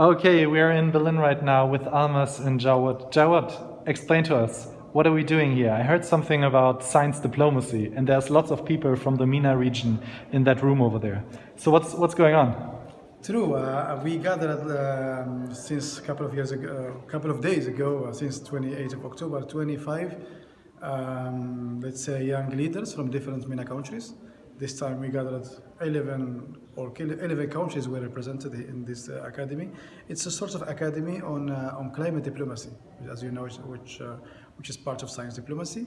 Okay, we are in Berlin right now with Almas and Jawad. Jawad, explain to us, what are we doing here? I heard something about science diplomacy, and there's lots of people from the MENA region in that room over there. So what's, what's going on? True. Uh, we gathered um, since a couple of years ago, a couple of days ago, uh, since 28th of October, 25, um, let's say young leaders from different MENA countries. This time we gathered 11 or 11 countries were represented in this uh, academy. It's a sort of academy on, uh, on climate diplomacy, as you know, which, uh, which is part of science diplomacy.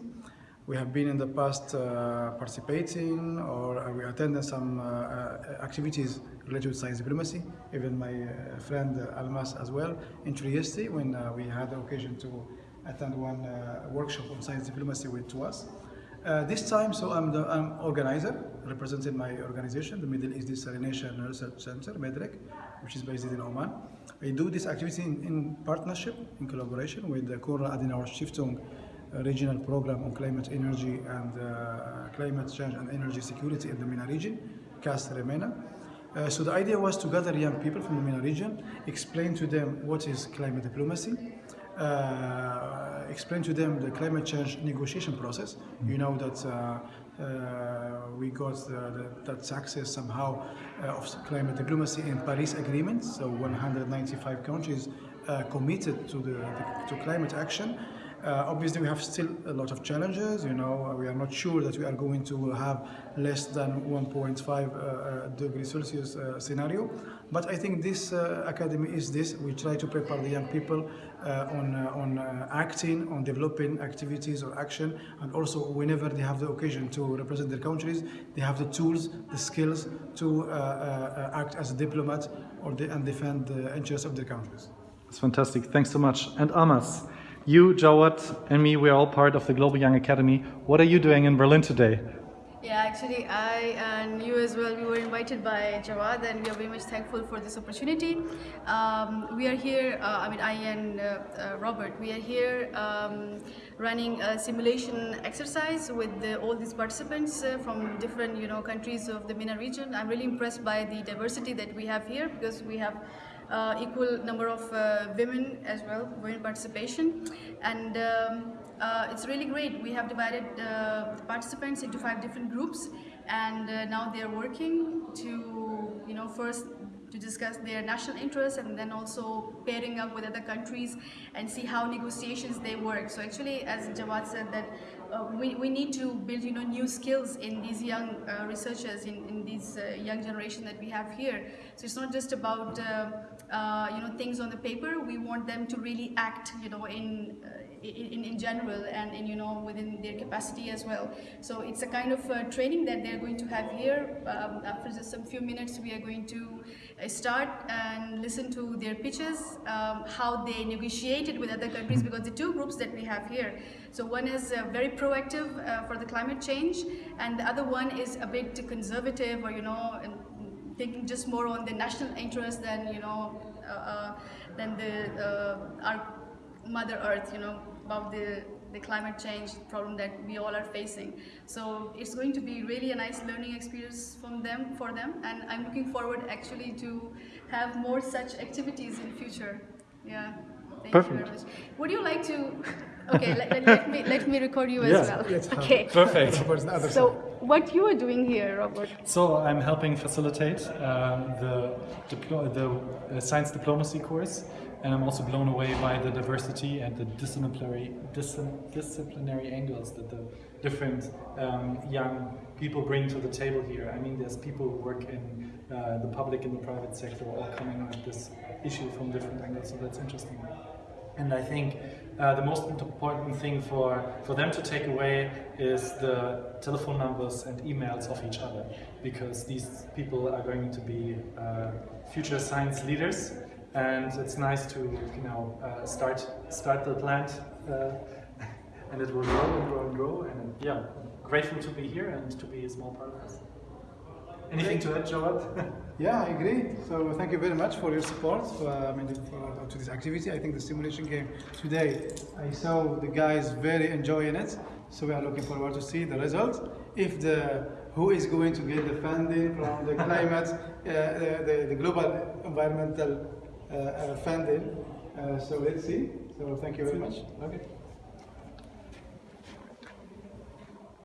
We have been in the past uh, participating or we attended some uh, uh, activities related to science diplomacy, even my friend Almas as well, in Trieste when we had the occasion to attend one workshop on science diplomacy with. Uh, this time, so I'm the I'm organizer, representing my organization, the Middle East Desalination Research Center, MEDRC, which is based in Oman. I do this activity in, in partnership, in collaboration with the Konrad Adenauer Stiftung uh, regional program on climate energy and uh, climate change and energy security in the MENA region, CAST MENA. Uh, so the idea was to gather young people from the MENA region, explain to them what is climate diplomacy, uh, explain to them the climate change negotiation process. You know that uh, we got the, the, that success somehow uh, of climate diplomacy in Paris Agreement. So 195 countries uh, committed to the, the to climate action. Uh, obviously, we have still a lot of challenges. You know, we are not sure that we are going to have less than 1.5 uh, uh, degrees Celsius uh, scenario. But I think this uh, academy is this. We try to prepare the young people uh, on on acting, on developing activities or action, and also whenever they have the occasion to represent their countries, they have the tools, the skills to act as a diplomat or and defend the interests of their countries. It's fantastic. Thanks so much. And Almas. You, Jawad, and me, we're all part of the Global Young Academy. What are you doing in Berlin today? Yeah, actually, I and you as well, we were invited by Jawad and we are very much thankful for this opportunity. Um, we are here, uh, I mean, I and uh, uh, Robert, we are here um, running a simulation exercise with the, all these participants uh, from different, you know, countries of the MENA region. I'm really impressed by the diversity that we have here because we have uh, equal number of uh, women as well, women participation. And um, uh, it's really great. We have divided uh, the participants into five different groups and uh, now they're working to, you know, first to discuss their national interests and then also pairing up with other countries and see how negotiations they work. So actually, as Jawad said, that uh, we, we need to build you know new skills in these young uh, researchers in, in this uh, young generation that we have here. So it's not just about uh, uh, you know things on the paper. We want them to really act you know in uh, in, in general and in, you know within their capacity as well. So it's a kind of training that they're going to have here. Um, after just some few minutes we are going to start and listen to their pitches um, how they negotiated with other countries because the two groups that we have here so one is very proactive uh, for the climate change and the other one is a bit conservative or you know thinking just more on the national interest than you know uh, uh, than the uh, our mother earth you know about the the climate change problem that we all are facing. So it's going to be really a nice learning experience from them for them and i'm looking forward actually to have more such activities in future. Yeah Thank Perfect. Would you like to Okay, let, let, me, let me record you as well. Okay. Perfect. so, what you are doing here, Robert? So, I'm helping facilitate um, the, the uh, science diplomacy course, and I'm also blown away by the diversity and the disciplinary, disciplinary angles that the different um, young people bring to the table here. I mean, there's people who work in uh, the public and the private sector all coming at this issue from different angles, so that's interesting. And I think uh, the most important thing for, for them to take away is the telephone numbers and emails of each other because these people are going to be uh, future science leaders and it's nice to you know uh, start start the plant uh, and it will grow and grow and grow and yeah grateful to be here and to be a small part of this. Anything to add, Jawad? yeah, I agree. So thank you very much for your support for, I mean, for, to this activity. I think the simulation game today, I saw the guys very enjoying it. So we are looking forward to see the results. If the who is going to get the funding from the climate, uh, the, the, global environmental uh, funding. Uh, so let's see. So thank you very much. Okay.